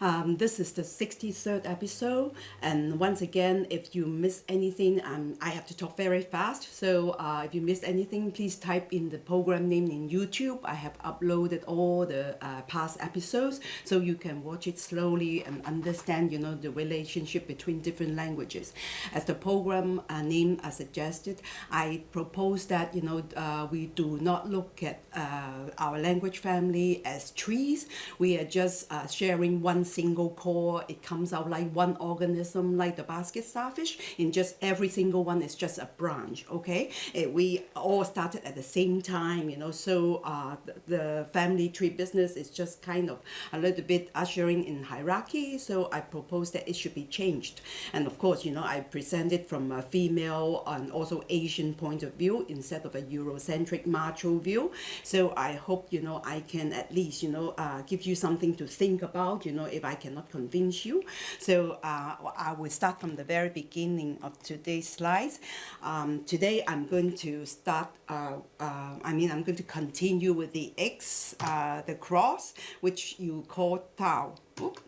Um, this is the 63rd episode, and once again, if you miss anything, um, I have to talk very fast. So uh, if you miss anything, please type in the program name in YouTube. I have uploaded all the uh, past episodes, so you can watch it slowly and understand, you know, the relationship between different languages. As the program uh, name uh, suggested, I propose that you know uh, we do not look at uh, our language family as trees. We are just sharing one single core. It comes out like one organism, like the basket starfish. In just every single one is just a branch. Okay, it, we all started at the same time. You know, so uh, the, the family tree business is just kind of a little bit ushering in hierarchy. So I propose that it should be changed. And of course, you know, I present it from a female and also Asian point of view instead of a Eurocentric macho view. So I hope you know I can at least you know uh, give you something to think about. You know, if I cannot convince you. So uh, I will start from the very beginning of today's slides. Um, today I'm going to start. Uh, uh I mean, I'm going to continue with the X, uh, the cross, which you call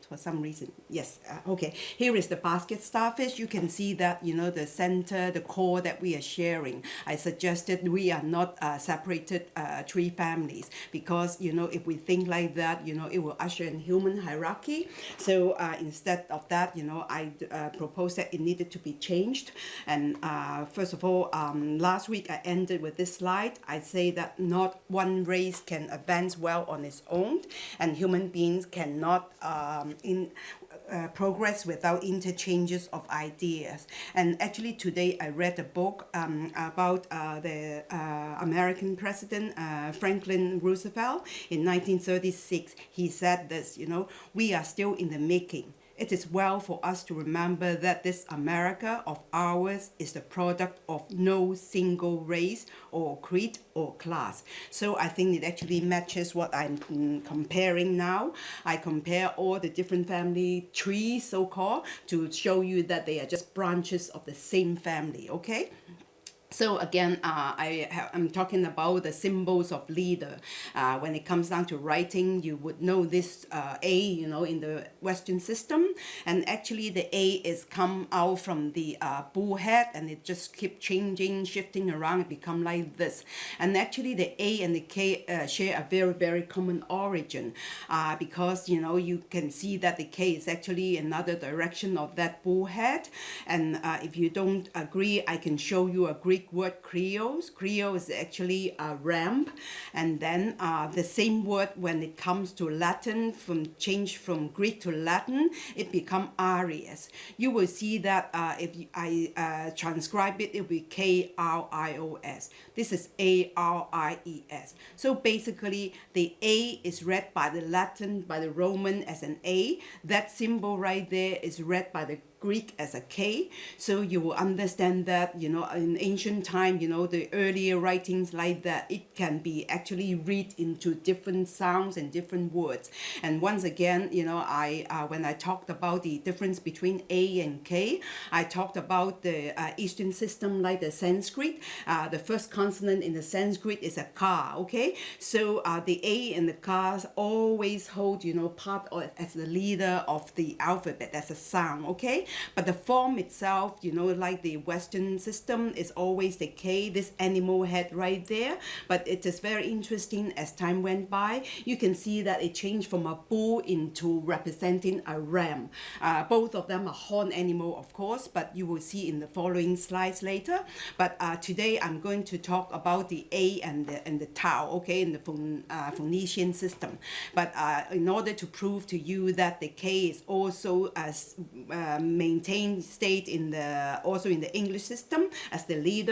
For some reason. Yes, uh, okay. Here is the basket starfish. You can see that, you know, the center, the core that we are sharing. I suggested we are not uh, separated uh, tree families because, you know, if we think like that, you know, it will usher in human hierarchy. So uh, instead of that, you know, I uh, proposed that it needed to be changed. And uh, first of all, um, last week I ended with this slide. I say that not one race can advance well on its own and human beings cannot um, in uh, progress without interchanges of ideas. And actually today I read a book um, about uh, the uh, American president uh, Franklin Roosevelt in 1936. He said this, you know, we are still in the making it is well for us to remember that this America of ours is the product of no single race or creed or class. So I think it actually matches what I'm mm, comparing now. I compare all the different family trees, so-called, to show you that they are just branches of the same family, okay? So again, uh, I am talking about the symbols of leader. Uh, when it comes down to writing, you would know this uh, A, you know, in the Western system. And actually the A is come out from the uh, bullhead and it just keep changing, shifting around, it become like this. And actually the A and the K uh, share a very, very common origin uh, because, you know, you can see that the K is actually another direction of that bull head. And if you don't agree, I can show you a Greek Greek word krios. Krios is actually a ramp. And then uh, the same word when it comes to Latin, from change from Greek to Latin, it become Aries. You will see that uh, if I uh, transcribe it, it will be K-R-I-O-S. This is A-R-I-E-S. So basically, the A is read by the Latin, by the Roman as an A. That symbol right there is read by the Greek as a K. So you will understand that, you know, in ancient time, you know, the earlier writings like that, it can be actually read into different sounds and different words. And once again, you know, I uh, when I talked about the difference between A and K, I talked about the uh, Eastern system like the Sanskrit. Uh, the first consonant in the Sanskrit is a ka, okay? So uh, the A and the ka always hold, you know, part of, as the leader of the alphabet as a sound, okay? But the form itself, you know, like the Western system is always the K, this animal head right there. But it is very interesting as time went by, you can see that it changed from a bull into representing a ram. Uh, both of them are horn animal, of course, but you will see in the following slides later. But uh, today I'm going to talk about the A and the, and the Tau, okay, in the Phoen uh, Phoenician system. But uh, in order to prove to you that the K is also as um, maintain state in the also in the English system as the leader.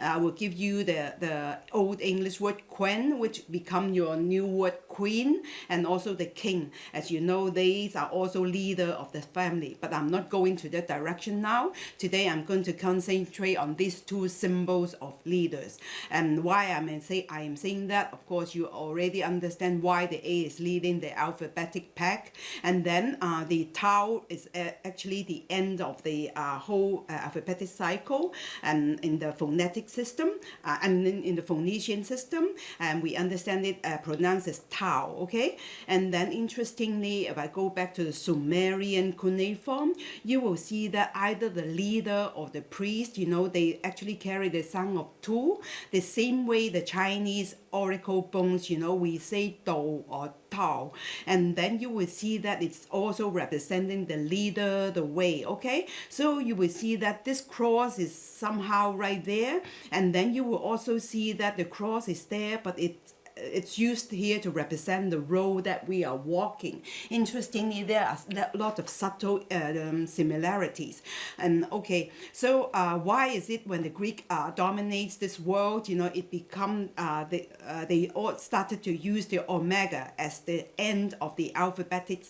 I will give you the, the old English word quen, which become your new word queen, and also the king. As you know, these are also leader of the family, but I'm not going to that direction now. Today, I'm going to concentrate on these two symbols of leaders. And why I may say I am saying that, of course, you already understand why the A is leading the alphabetic pack. And then uh, the Tau is uh, actually the end of the uh, whole uh, alphabetic cycle and in the phonetic system uh, and in, in, the Phoenician system and we understand it uh, pronounced as ta Tao, okay? And then interestingly, if I go back to the Sumerian cuneiform, you will see that either the leader or the priest, you know, they actually carry the sound of Tu, the same way the Chinese oracle bones, you know, we say Do or Tao. And then you will see that it's also representing the leader, the way, okay? So you will see that this cross is somehow right there. And then you will also see that the cross is there, but it's it's used here to represent the road that we are walking. Interestingly, there are a lot of subtle uh, um, similarities. And okay, so uh, why is it when the Greek uh, dominates this world, you know, it become uh, they, they all started to use the omega as the end of the alphabetic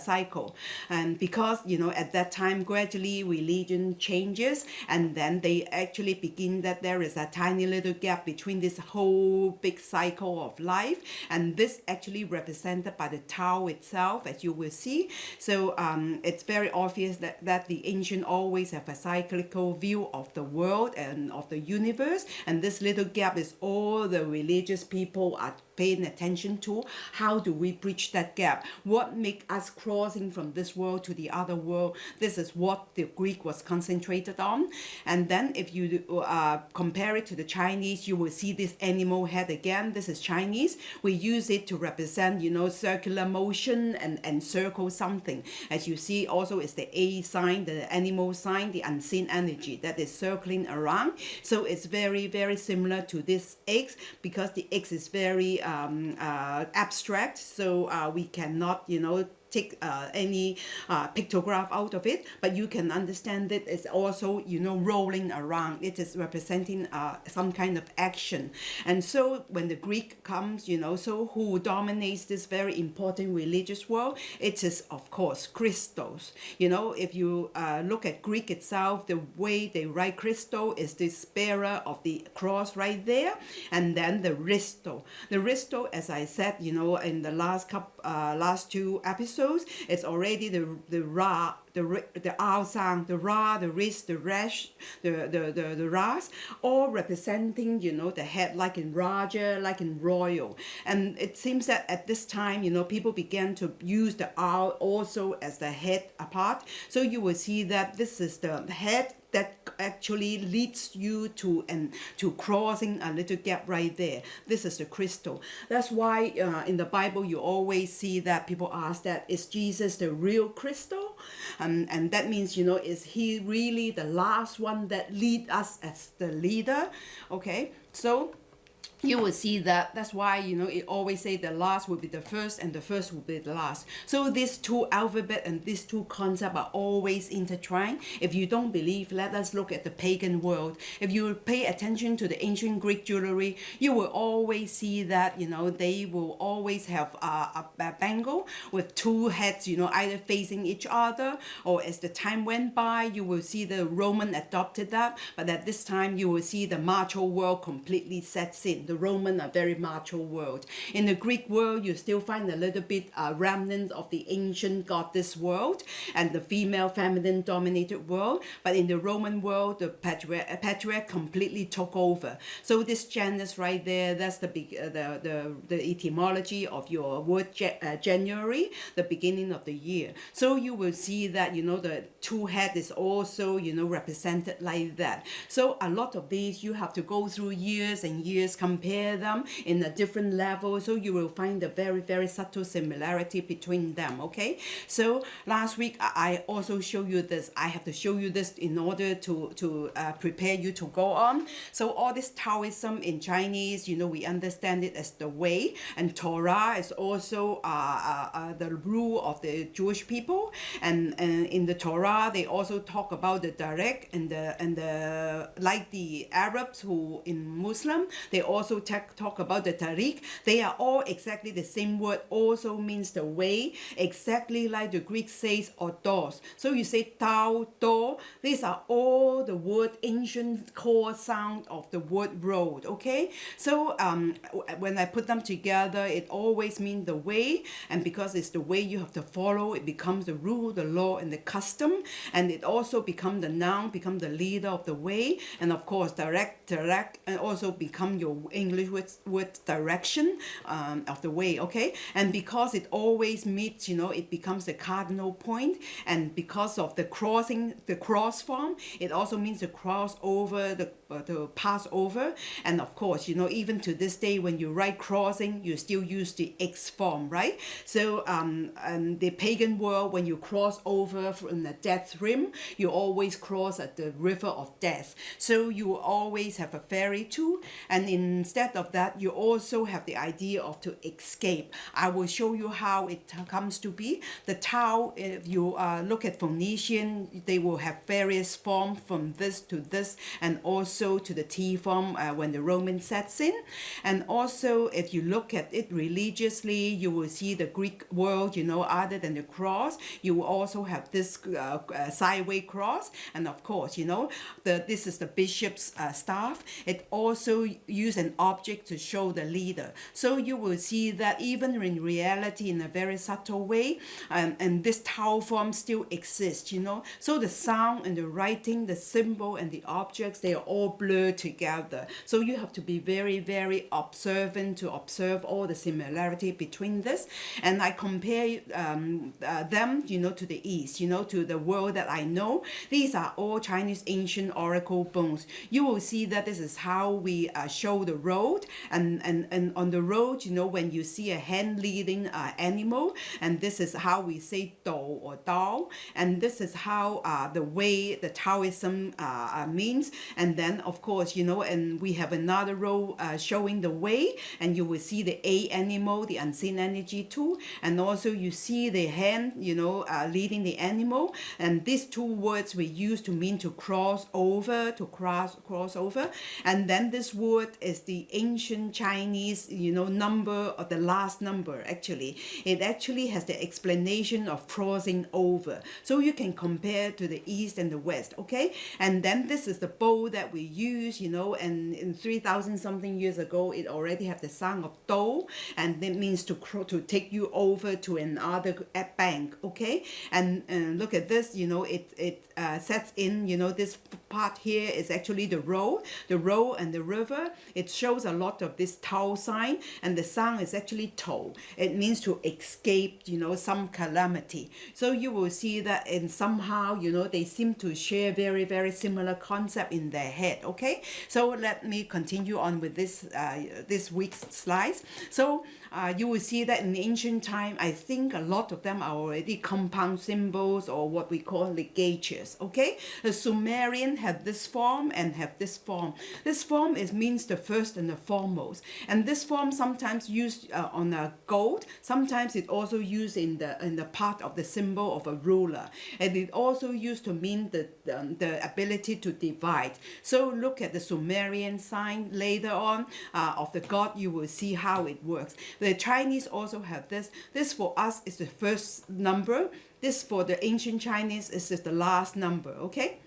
cycle. And because, you know, at that time, gradually religion changes and then they actually begin that there is a tiny little gap between this whole big cycle of life and this actually represented by the Tao itself as you will see. So um, it's very obvious that, that the ancient always have a cyclical view of the world and of the universe and this little gap is all the religious people are paying attention to? How do we bridge that gap? What make us crossing from this world to the other world? This is what the greek was concentrated on. And then if you uh, compare it to the chinese you will see this animal head again. This is chinese. We use it to represent you know circular motion and and circle something. As you see also is the a sign the animal sign the unseen energy that is circling around. So it's very very similar to this x because the x is very um, uh, abstract so uh, we cannot you know take uh, any uh, pictograph out of it but you can understand it is also you know rolling around. It is representing uh, some kind of action. And so when the Greek comes you know so who dominates this very important religious world? It is of course Christos. You know if you uh, look at Greek itself the way they write Christo is this bearer of the cross right there and then the Risto. The Risto as I said you know in the last couple uh, last two episodes, it's already the the Ra, the the Ao sound, the Ra, the Ris, the Resh, the the the, the Ras, all representing you know the head like in Raja, like in royal, and it seems that at this time you know people began to use the Ao also as the head apart. So you will see that this is the head that actually leads you to and to crossing a little gap right there. This is the crystal. That's why uh, in the bible you always see that people ask that is jesus the real crystal um, and that means you know is he really the last one that lead us as the leader? Okay so you will see that that's why you know it always say the last will be the first and the first will be the last. So these two alphabet and these two concepts are always intertwined. If you don't believe let us look at the pagan world. If you pay attention to the ancient greek jewelry you will always see that you know they will always have a, a, a bangle with two heads you know either facing each other or as the time went by you will see the roman adopted that but at this time you will see the macho world completely sets in the Roman are very macho world. In the Greek world, you still find a little bit uh, remnant of the ancient goddess world and the female feminine dominated world. But in the Roman world, the patriarch, uh, patriarch completely took over. So this Janus right there, that's the, big, uh, the, the, the etymology of your word uh, January, the beginning of the year. So you will see that, you know, the two head is also, you know, represented like that. So a lot of these, you have to go through years and years, come compare them in a different level so you will find a very very subtle similarity between them okay? So last week I also show you this. I have to show you this in order to to uh, prepare you to go on. So all this Taoism in Chinese you know we understand it as the way and Torah is also uh, uh, uh, the rule of the Jewish people. And, and in the Torah they also talk about the direct and the and the like the Arabs who in Muslim they also also talk, about the tariq. They are all exactly the same word, also means the way, exactly like the Greek says odos. So you say tau, do, these are all the word, ancient core sound of the word road, okay? So um, when I put them together, it always means the way, and because it's the way you have to follow, it becomes the rule, the law, and the custom, and it also become the noun, become the leader of the way, and of course direct, direct, and also become your English word, word direction um, of the way, okay? And because it always meets, you know, it becomes the cardinal point, and because of the crossing, the cross form, it also means to cross over, the, uh, to pass over, and of course, you know, even to this day, when you write crossing, you still use the X form, right? So, um, and the pagan world, when you cross over from the death rim, you always cross at the river of death. So you always have a ferry too, and instead of that, you also have the idea of to escape. I will show you how it comes to be. The Tau, if you uh, look at Phoenician, they will have various forms from this to this, and also to the T form uh, when the Roman sets in. And also, if you look at it religiously, you will see the Greek world, you know, other than the cross, you will also have this uh, uh, sideway cross. And of course, you know, the this is the bishop's uh, staff. It also use an object to show the leader. So you will see that even in reality, in a very subtle way, um, and this Tau form still exists, you know. So the sound and the writing, the symbol and the objects, they are all blurred together. So you have to be very, very observant to observe all the similarity between this. And I compare um, uh, them, you know, to the East, you know, to the world that I know. These are all Chinese ancient oracle bones. You will see that this is how we uh, show the road. And, and, and on the road, you know, when you see a hand leading uh, animal, and this is how we say do or dao. And this is how uh, the way the Taoism uh, means. And then, of course, you know, and we have another row uh, showing the way, and you will see the A animal, the unseen energy too. And also you see the hand, you know, uh, leading the animal. And these two words we use to mean to cross over, to cross, cross over. And then this word is the ancient Chinese, you know, number or the last number, actually. It actually has the explanation of crossing over. So you can compare to the East and the West, okay? And then this is the bow that we use, you know, and in 3,000 something years ago, it already have the sound of do, and that means to to take you over to another bank, okay? And, and look at this, you know, it, it uh, sets in, you know, this part here is actually the road, the road and the river. It shows a lot of this Tau sign, and the sound is actually to. It means to escape, you know, some calamity. So you will see that and somehow, you know, they seem to share very, very similar concept in their head, okay? So let me continue on with this, uh, this week's slides. So uh, you will see that in ancient time, I think a lot of them are already compound symbols or what we call ligatures, okay? The Sumerian have this form and have this form. This form is means the first and the foremost. And this form sometimes used uh, on a gold, sometimes it also used in the in the part of the symbol of a ruler. And it also used to mean the, the, the ability to divide. So look at the Sumerian sign later on uh, of the god, you will see how it works. The Chinese also have this. This for us is the first number. This for the ancient Chinese is the last number, okay?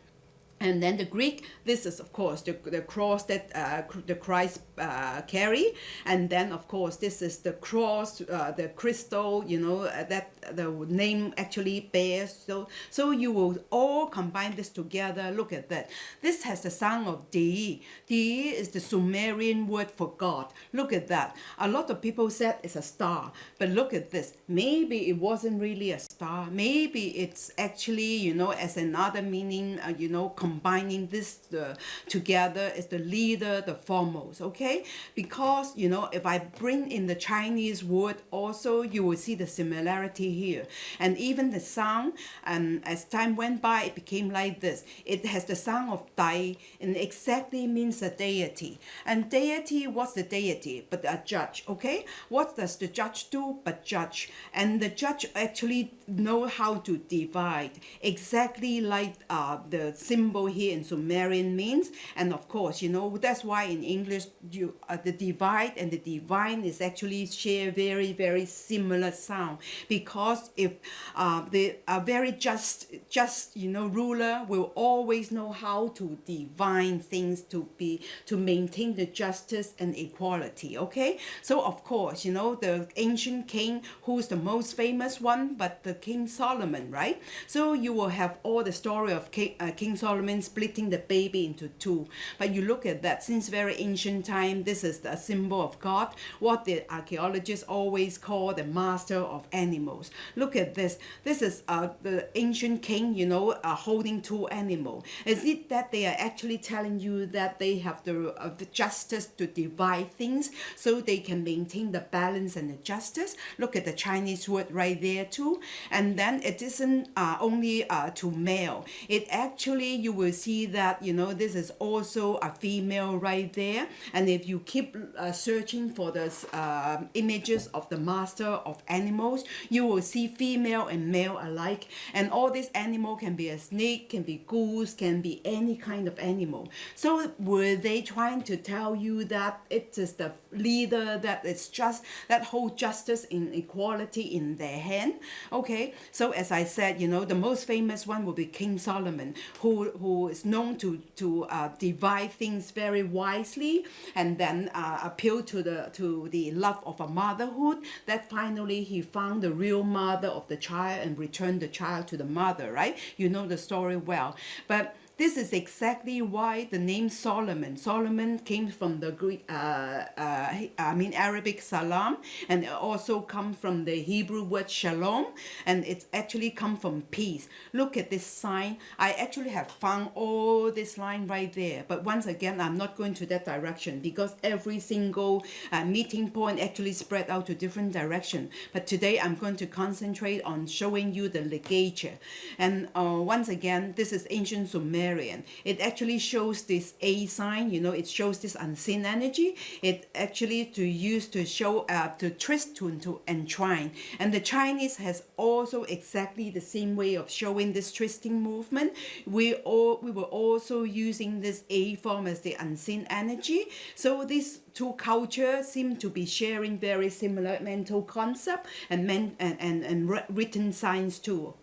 And then the Greek, this is of course the, the cross that uh, the Christ uh, carry. And then of course this is the cross, uh, the crystal, you know, uh, that the name actually bears. So, so you will all combine this together. Look at that. This has the sound of Di. Di is the Sumerian word for God. Look at that. A lot of people said it's a star. But look at this. Maybe it wasn't really a star. Maybe it's actually, you know, as another meaning, uh, you know, combining this uh, together is the leader, the foremost, okay? Because, you know, if I bring in the Chinese word also, you will see the similarity here. And even the sound, um, as time went by, it became like this. It has the sound of Dai, and exactly means a deity. And deity, what's the deity? But a judge, okay? What does the judge do but judge? And the judge actually know how to divide, exactly like uh, the symbol here in Sumerian means. And of course, you know, that's why in English, you uh, the divide and the divine is actually share very, very similar sound. Because if uh, the a very just, just, you know, ruler will always know how to divine things to be, to maintain the justice and equality, okay? So of course, you know, the ancient king, who's the most famous one, but the King Solomon, right? So you will have all the story of King, uh, king Solomon splitting the baby into two. But you look at that, since very ancient time, this is the symbol of God, what the archaeologists always call the master of animals. Look at this. This is uh, the ancient king, you know, uh, holding two animals. Is it that they are actually telling you that they have the, uh, the justice to divide things so they can maintain the balance and the justice? Look at the Chinese word right there too. And then it isn't uh, only uh, to male. It actually, you will see that, you know, this is also a female right there. And if you keep uh, searching for the uh, images of the master of animals, you will see female and male alike. And all these animal can be a snake, can be goose, can be any kind of animal. So were they trying to tell you that it is the leader, that it's just, that whole justice and equality in their hand? Okay, so as I said, you know, the most famous one will be King Solomon, who, who is known to, to uh, divide things very wisely and then uh, appeal to the, to the love of a motherhood, that finally he found the real mother of the child and returned the child to the mother, right? You know the story well. But this is exactly why the name Solomon. Solomon came from the Greek, uh, uh, I mean Arabic salam, and also come from the Hebrew word shalom, and it's actually come from peace. Look at this sign. I actually have found all this line right there, but once again, I'm not going to that direction because every single uh, meeting point actually spread out to different direction. But today, I'm going to concentrate on showing you the ligature. And uh, once again, this is ancient Sumerian it actually shows this A sign, you know, it shows this unseen energy. It actually to use to show, uh, to twist, to, to entwine. And the Chinese has also exactly the same way of showing this twisting movement. We all we were also using this A form as the unseen energy. So these two cultures seem to be sharing very similar mental concept and, men, and, and, and written signs too.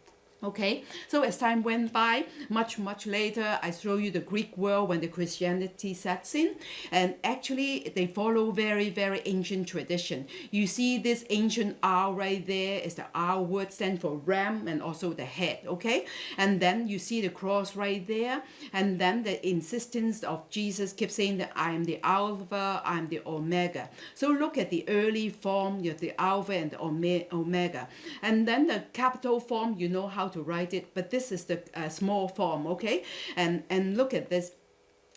Okay, so as time went by, much, much later, I show you the Greek world when the Christianity sets in. And actually, they follow very, very ancient tradition. You see this ancient R right there is the R word stand for ram and also the head, okay? And then you see the cross right there. And then the insistence of Jesus keeps saying that I am the Alpha, I am the Omega. So look at the early form, you have the Alpha and the Omega. And then the capital form, you know how to write it, but this is the uh, small form, okay? And, and look at this.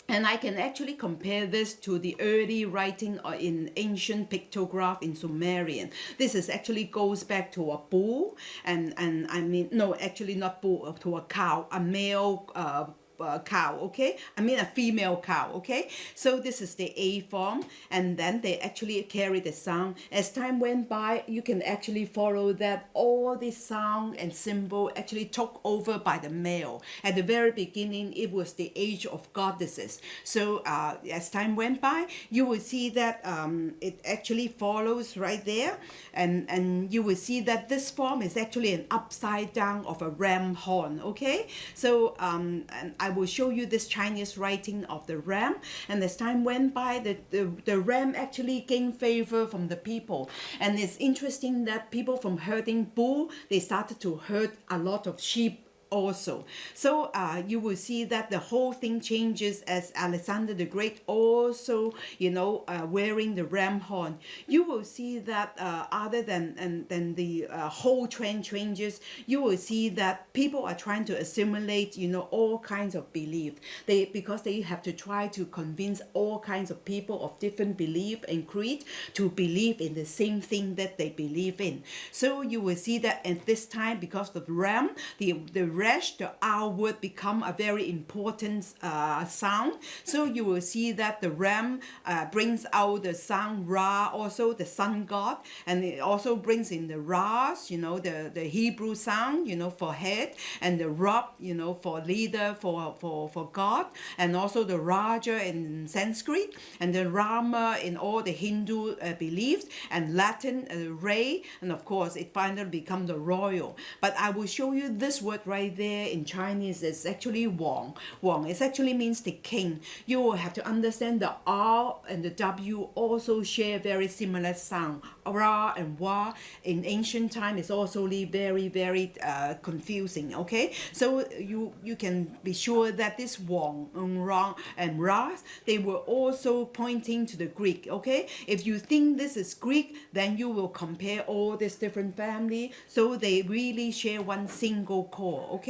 And I can actually compare this to the early writing uh, in ancient pictograph in Sumerian. This is actually goes back to a bull and, and I mean, no, actually not bull, uh, to a cow, a male uh, uh, cow, okay? I mean a female cow, okay? So this is the A form, and then they actually carry the sound. As time went by, you can actually follow that all the sound and symbol actually took over by the male. At the very beginning, it was the age of goddesses. So uh, as time went by, you will see that um, it actually follows right there, and, and you will see that this form is actually an upside down of a ram horn, okay? So um, and I will show you this Chinese writing of the ram. And as time went by, the, the, the ram actually gained favor from the people. And it's interesting that people from herding bull, they started to herd a lot of sheep also. So uh, you will see that the whole thing changes as Alexander the Great also, you know, uh, wearing the ram horn. You will see that uh, other than, and, than the uh, whole trend changes, you will see that people are trying to assimilate, you know, all kinds of belief. They Because they have to try to convince all kinds of people of different belief and creed to believe in the same thing that they believe in. So you will see that at this time, because of ram, the, the the R would become a very important uh, sound. So you will see that the ram uh, brings out the sound Ra, also the sun god, and it also brings in the Ras, you know, the, the Hebrew sound, you know, for head, and the Rab, you know, for leader, for, for, for God, and also the Raja in Sanskrit, and the Rama in all the Hindu uh, beliefs, and Latin, uh, Ray, and of course it finally becomes the royal. But I will show you this word right there in Chinese is actually Wang. Wang it actually means the king. You will have to understand the R and the W also share very similar sound. Ra and Wa in ancient time is also very very uh, confusing. Okay, so you you can be sure that this Wang and Ra and Ra they were also pointing to the Greek. Okay, if you think this is Greek, then you will compare all these different family. So they really share one single core. Okay,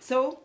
so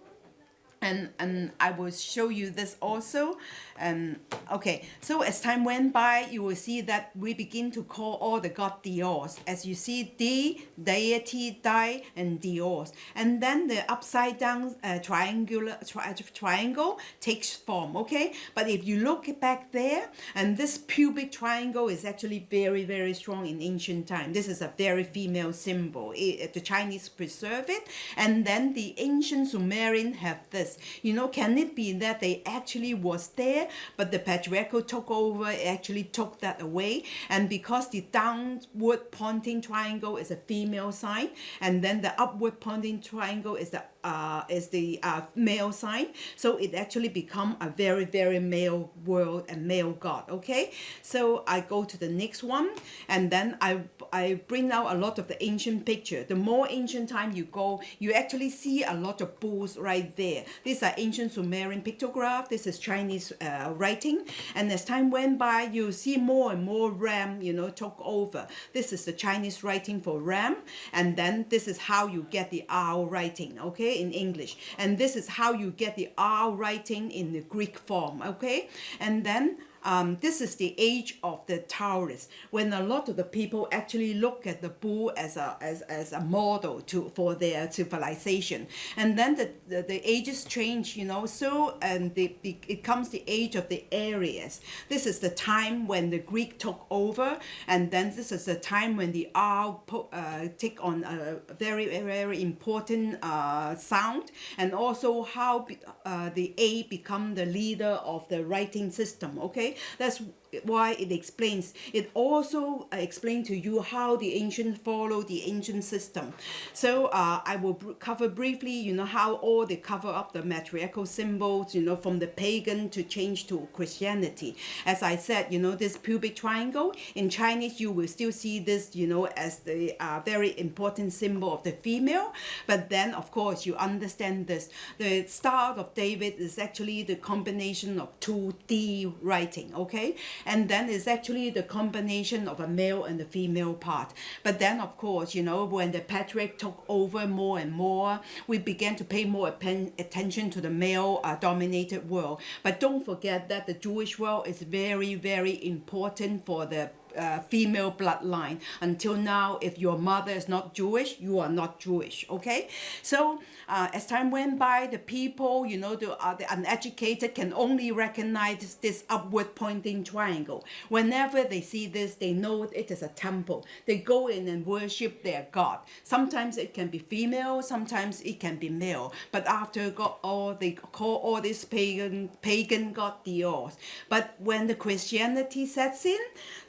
and and I will show you this also. And okay so as time went by you will see that we begin to call all the god dios. As you see D deity die and dios. And then the upside down uh, triangular tri triangle takes form okay? But if you look back there and this pubic triangle is actually very very strong in ancient time. This is a very female symbol. It, the Chinese preserve it. And then the ancient Sumerian have this you know can it be that they actually was there but the patriarchal took over, actually took that away. And because the downward pointing triangle is a female sign, and then the upward pointing triangle is the uh, is the uh, male sign. So it actually become a very, very male world and male god, okay? So I go to the next one and then I, I bring out a lot of the ancient picture. The more ancient time you go, you actually see a lot of bulls right there. These are ancient Sumerian pictograph. This is Chinese uh, writing. And as time went by, you see more and more ram, you know, took over. This is the Chinese writing for ram. And then this is how you get the R writing, okay? in English. And this is how you get the R writing in the Greek form, okay? And then um, this is the age of the Taurus, when a lot of the people actually look at the bull as a as, as a model to for their civilization. And then the, the, the ages change, you know, so and the, the, it comes the age of the Aries. This is the time when the Greek took over, and then this is the time when the R uh, take on a very, very important uh, sound, and also how uh, the A become the leader of the writing system, okay? That's why it explains. It also uh, explains to you how the ancient follow the ancient system. So uh, I will cover briefly, you know, how all they cover up the matriarchal symbols, you know, from the pagan to change to Christianity. As I said, you know, this pubic triangle, in Chinese, you will still see this, you know, as the uh, very important symbol of the female. But then, of course, you understand this. The Star of David is actually the combination of two D writing, okay? And then it's actually the combination of a male and a female part. But then, of course, you know, when the patriarch took over more and more, we began to pay more attention to the male-dominated uh, world. But don't forget that the Jewish world is very, very important for the uh, female bloodline. Until now, if your mother is not Jewish, you are not Jewish, okay? So uh, as time went by, the people, you know, the, uh, the uneducated can only recognize this upward pointing triangle. Whenever they see this, they know it is a temple. They go in and worship their God. Sometimes it can be female, sometimes it can be male. But after God, all they call all this pagan pagan god Dios. But when the Christianity sets in,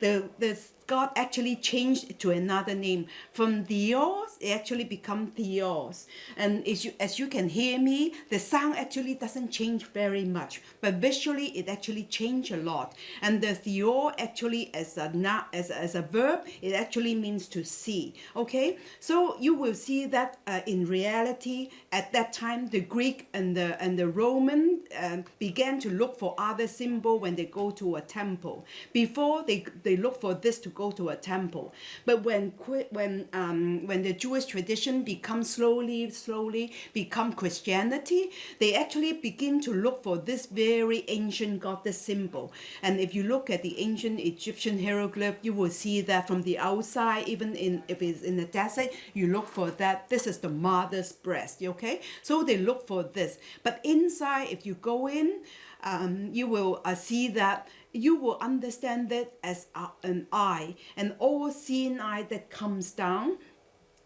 the the God actually changed it to another name. From Theos, it actually become Theos. And as you, as you can hear me, the sound actually doesn't change very much, but visually it actually changed a lot. And the Theo actually as a, as, as a verb, it actually means to see. Okay, so you will see that uh, in reality, at that time, the Greek and the, and the Roman uh, began to look for other symbol when they go to a temple. Before they, they look for this to go to a temple. But when when um, when the Jewish tradition becomes slowly, slowly become Christianity, they actually begin to look for this very ancient goddess symbol. And if you look at the ancient Egyptian hieroglyph, you will see that from the outside, even in if it's in the desert, you look for that. This is the mother's breast. Okay, so they look for this. But inside, if you go in, um, you will uh, see that you will understand it as an eye, an all-seeing eye that comes down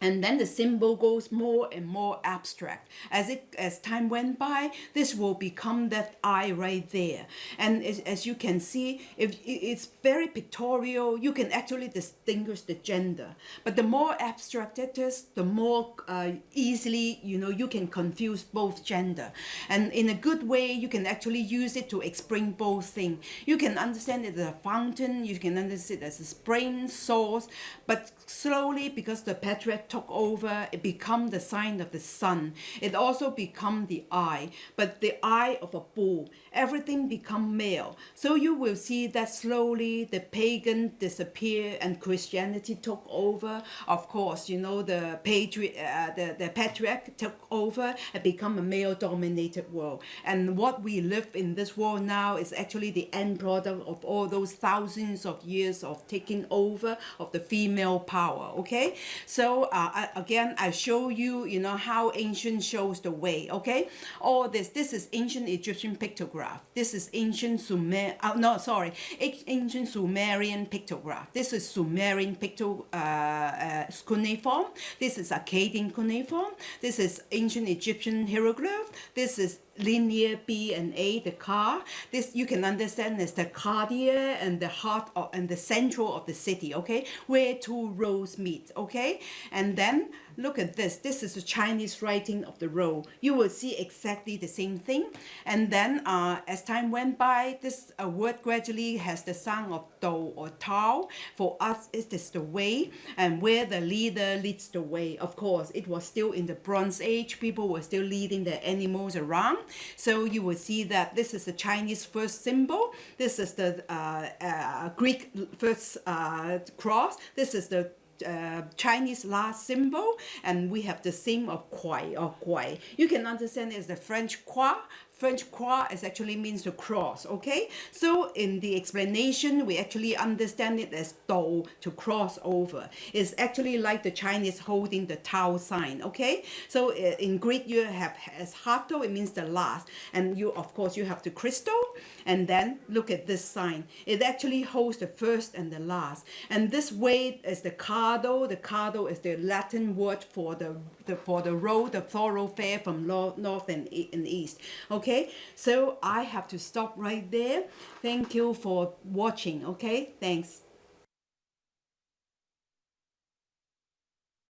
and then the symbol goes more and more abstract. As it as time went by this will become that eye right there. And as, as you can see if it's very pictorial. You can actually distinguish the gender. But the more abstract it is the more uh, easily you know you can confuse both gender. And in a good way you can actually use it to explain both things you can understand it as a fountain. You can understand it as a spring source. But slowly because the patriarch took over, it become the sign of the sun. It also become the eye, but the eye of a bull. Everything become male. So you will see that slowly the pagan disappear and Christianity took over. Of course, you know the patriot, uh, the the patriarch took over and become a male-dominated world. And what we live in this world now is actually the end product of all those thousands of years of taking over of the female power. Okay, so. Uh, uh, again, I show you, you know, how ancient shows the way, okay? All this, this is ancient Egyptian pictograph. This is ancient Sumer, uh, no, sorry, ancient Sumerian pictograph. This is Sumerian picto, uh, uh, cuneiform. This is Akkadian cuneiform. This is ancient Egyptian hieroglyph. This is linear B and A, the car. This you can understand as the cardia and the heart of, and the central of the city, okay, where two roads meet, okay, and then look at this. This is the Chinese writing of the road. You will see exactly the same thing. And then uh, as time went by, this uh, word gradually has the sound of do or tao. For us, it is the way and where the leader leads the way. Of course, it was still in the Bronze Age. People were still leading their animals around. So you will see that this is the Chinese first symbol. This is the uh, uh Greek first uh, cross. This is the uh, Chinese last symbol and we have the same of Kuai or Guai. You can understand it's the French Croix French croix is actually means to cross, okay? So in the explanation, we actually understand it as do, to cross over. It's actually like the Chinese holding the Tao sign, okay? So uh, in Greek, you have eschato, it means the last. And you, of course, you have the crystal. And then look at this sign. It actually holds the first and the last. And this way is the cardo. The cardo is the Latin word for the, the for the road, the thoroughfare from north and east, okay? Okay? So i have to stop right there. Thank you for watching okay? Thanks